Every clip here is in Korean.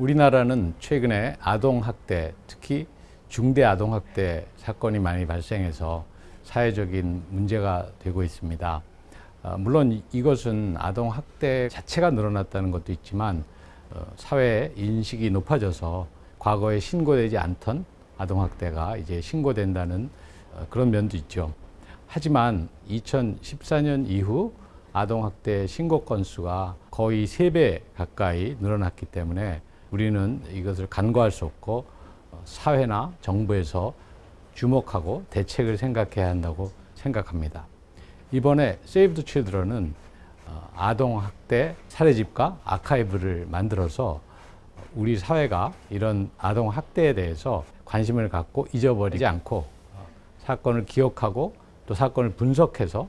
우리나라는 최근에 아동학대, 특히 중대 아동학대 사건이 많이 발생해서 사회적인 문제가 되고 있습니다. 어, 물론 이것은 아동학대 자체가 늘어났다는 것도 있지만 어, 사회 인식이 높아져서 과거에 신고되지 않던 아동학대가 이제 신고된다는 어, 그런 면도 있죠. 하지만 2014년 이후 아동학대 신고 건수가 거의 세 배 가까이 늘어났기 때문에 우리는 이것을 간과할 수 없고 사회나 정부에서 주목하고 대책을 생각해야 한다고 생각합니다. 이번에 세이브 더 칠드런은 아동학대 사례집과 아카이브를 만들어서 우리 사회가 이런 아동학대에 대해서 관심을 갖고 잊어버리지 않고 사건을 기억하고 또 사건을 분석해서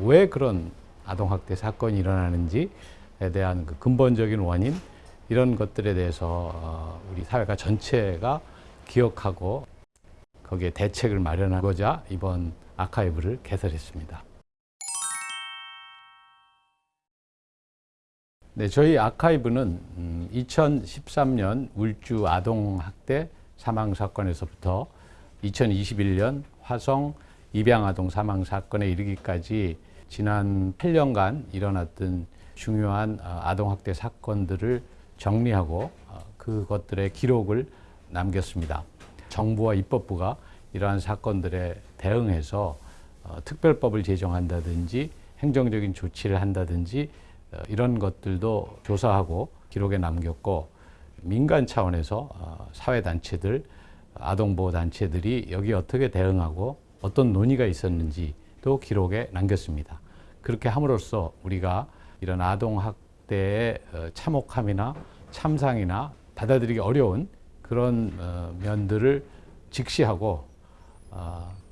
왜 그런 아동학대 사건이 일어나는지에 대한 그 근본적인 원인 이런 것들에 대해서 우리 사회가 전체가 기억하고 거기에 대책을 마련하고자 이번 아카이브를 개설했습니다. 네, 저희 아카이브는 2013년 울주 아동학대 사망 사건에서부터 2021년 화성 입양아동 사망 사건에 이르기까지 지난 8년간 일어났던 중요한 아동학대 사건들을 정리하고 그것들의 기록을 남겼습니다. 정부와 입법부가 이러한 사건들에 대응해서 특별법을 제정한다든지 행정적인 조치를 한다든지 이런 것들도 조사하고 기록에 남겼고 민간 차원에서 사회단체들, 아동보호단체들이 여기 어떻게 대응하고 어떤 논의가 있었는지도 기록에 남겼습니다. 그렇게 함으로써 우리가 이런 아동학대의 참혹함이나 참상이나 받아들이기 어려운 그런 면들을 직시하고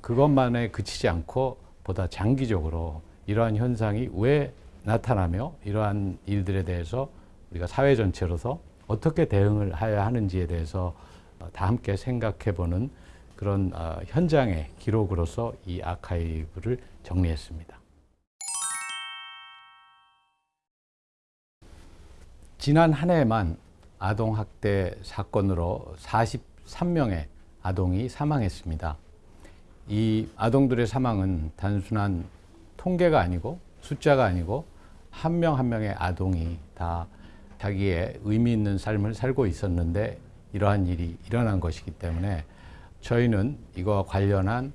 그것만에 그치지 않고 보다 장기적으로 이러한 현상이 왜 나타나며 이러한 일들에 대해서 우리가 사회 전체로서 어떻게 대응을 해야 하는지에 대해서 다 함께 생각해 보는 그런 현장의 기록으로서 이 아카이브를 정리했습니다. 지난 한 해만 아동학대 사건으로 43명의 아동이 사망했습니다. 이 아동들의 사망은 단순한 통계가 아니고 숫자가 아니고 한명한 명의 아동이 다 자기의 의미 있는 삶을 살고 있었는데 이러한 일이 일어난 것이기 때문에 저희는 이거와 관련한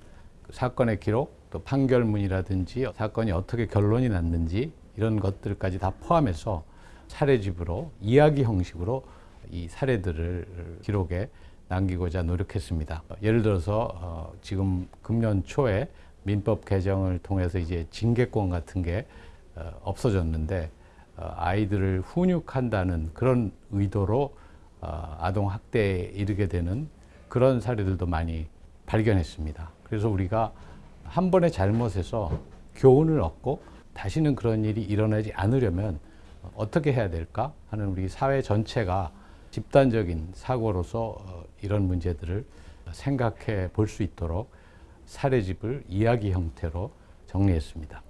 사건의 기록 또 판결문이라든지 사건이 어떻게 결론이 났는지 이런 것들까지 다 포함해서 사례집으로 이야기 형식으로 이 사례들을 기록에 남기고자 노력했습니다. 예를 들어서 어 지금 금년 초에 민법 개정을 통해서 이제 징계권 같은 게어 없어졌는데 어 아이들을 훈육한다는 그런 의도로 어 아동 학대에 이르게 되는 그런 사례들도 많이 발견했습니다. 그래서 우리가 한 번의 잘못에서 교훈을 얻고 다시는 그런 일이 일어나지 않으려면 어떻게 해야 될까 하는 우리 사회 전체가 집단적인 사고로서 이런 문제들을 생각해 볼 수 있도록 사례집을 이야기 형태로 정리했습니다.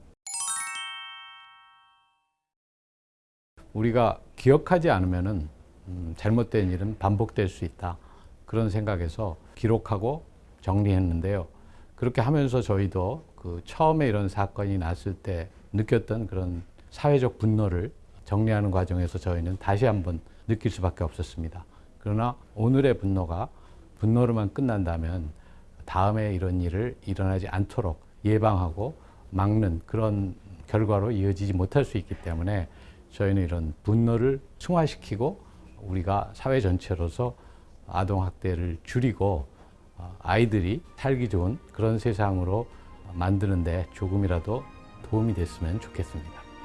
우리가 기억하지 않으면 음, 잘못된 일은 반복될 수 있다. 그런 생각에서 기록하고 정리했는데요. 그렇게 하면서 저희도 그 처음에 이런 사건이 났을 때 느꼈던 그런 사회적 분노를 정리하는 과정에서 저희는 다시 한번 느낄 수밖에 없었습니다. 그러나 오늘의 분노가 분노로만 끝난다면 다음에 이런 일을 일어나지 않도록 예방하고 막는 그런 결과로 이어지지 못할 수 있기 때문에 저희는 이런 분노를 승화시키고 우리가 사회 전체로서 아동학대를 줄이고 아이들이 살기 좋은 그런 세상으로 만드는데 조금이라도 도움이 됐으면 좋겠습니다.